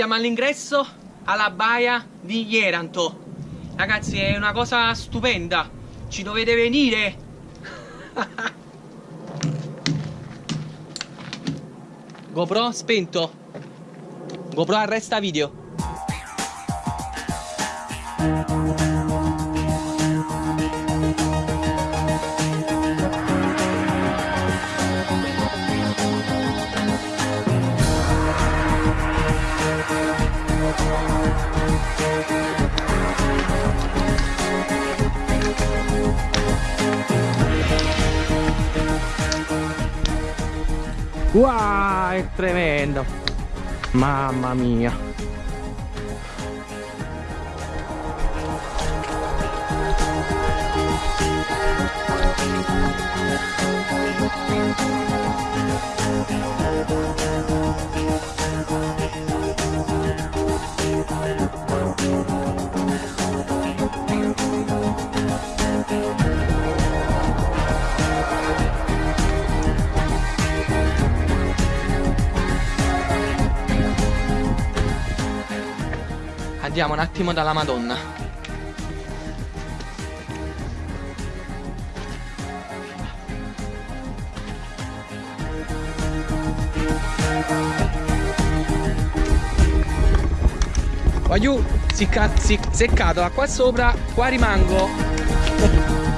siamo all'ingresso alla baia di Ieranto. Ragazzi, è una cosa stupenda. Ci dovete venire. GoPro spento. GoPro arresta video. Wow, è tremendo. Mamma mia. Andiamo un attimo dalla Madonna. Si, si seccato, qua sopra, qua rimango.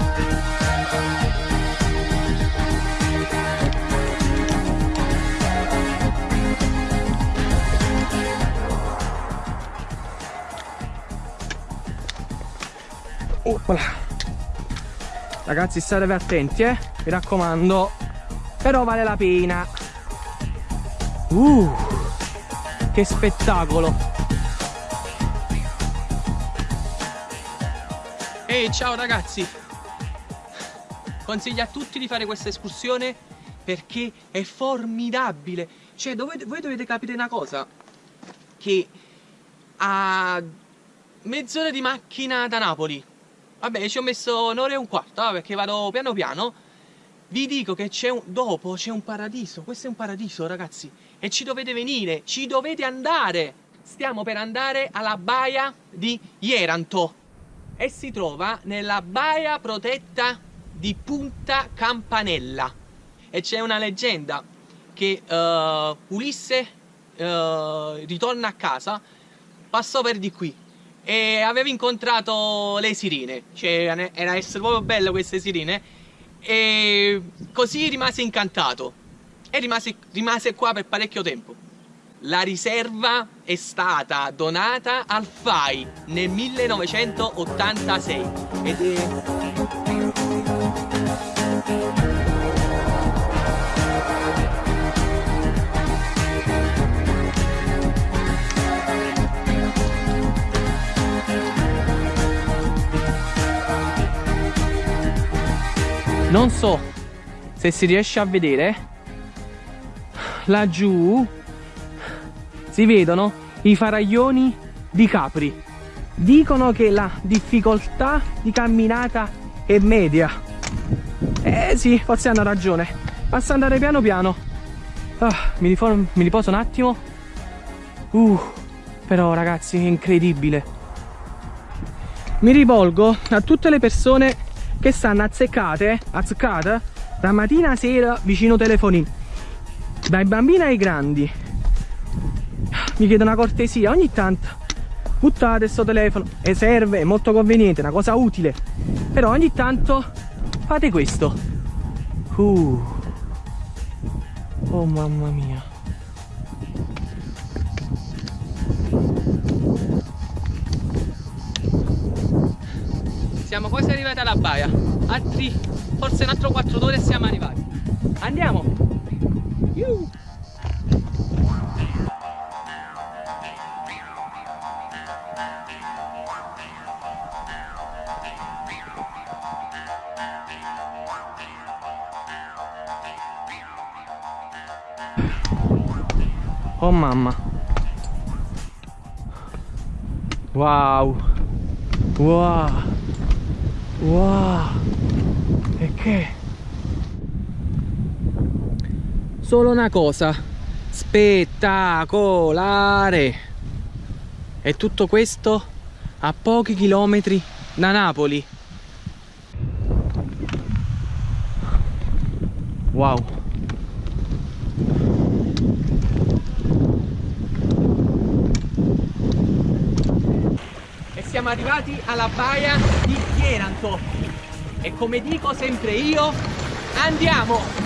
Opala. Ragazzi state attenti eh. Mi raccomando. Però vale la pena. Uh Che spettacolo. Ehi ciao ragazzi. Consiglio a tutti di fare questa escursione Perché è formidabile. Cioè dove, voi dovete capire una cosa? Che a mezz'ora di macchina da Napoli Vabbè, ci ho messo un'ora e un quarto, eh, perché vado piano piano. Vi dico che c'è un... dopo c'è un paradiso. Questo è un paradiso, ragazzi. E ci dovete venire, ci dovete andare. Stiamo per andare alla baia di Ieranto. E si trova nella baia protetta di Punta Campanella. E c'è una leggenda che uh, Ulisse uh, ritorna a casa, passò per di qui e avevo incontrato le sirene, cioè era essere proprio bello queste sirene. E così rimase incantato. E rimase, rimase qua per parecchio tempo. La riserva è stata donata al FAI nel 1986 ed è non so se si riesce a vedere. Laggiù si vedono i faraglioni di capri. Dicono che la difficoltà di camminata è media. Eh sì forse hanno ragione. Basta andare piano piano. Ah, mi, mi riposo un attimo. Uh, però ragazzi è incredibile. Mi rivolgo a tutte le persone che stanno azzeccate, azzeccate da mattina a sera vicino telefonino. Dai bambini ai grandi. Mi chiedo una cortesia ogni tanto buttate questo telefono. E serve, è molto conveniente, è una cosa utile. Però ogni tanto fate questo. Uh. oh mamma mia Siamo quasi arrivati alla baia. Altri, forse un altro 4 ore e siamo arrivati. Andiamo! Yuh. Oh mamma Wow Wow Wow! E che? Solo una cosa spettacolare! E tutto questo a pochi chilometri da Napoli. Wow. E siamo arrivati alla baia di Chieranto. E come dico sempre io, andiamo!